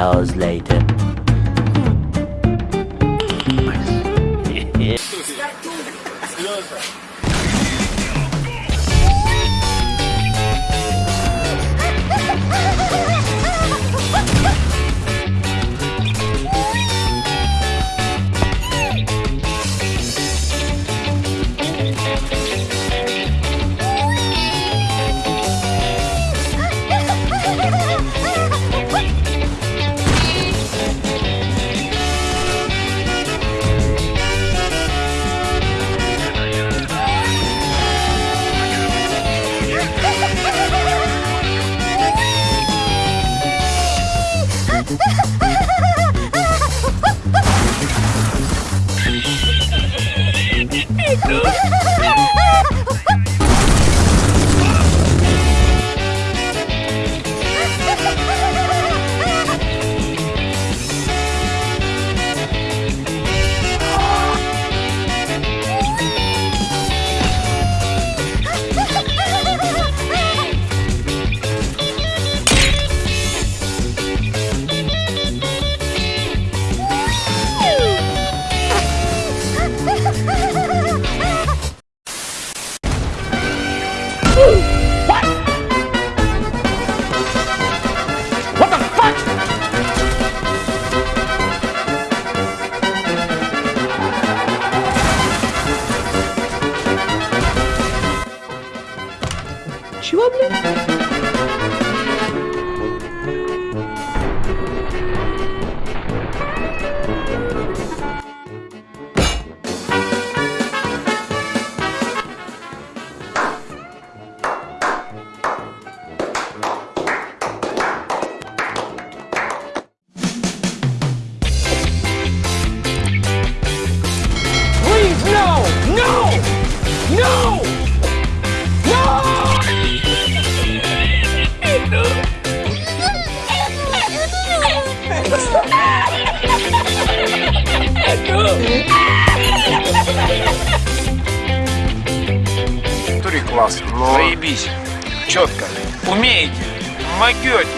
hours later. Чего, блин? Туре класс. Но... Заебись. Четко. Умеете. Могете.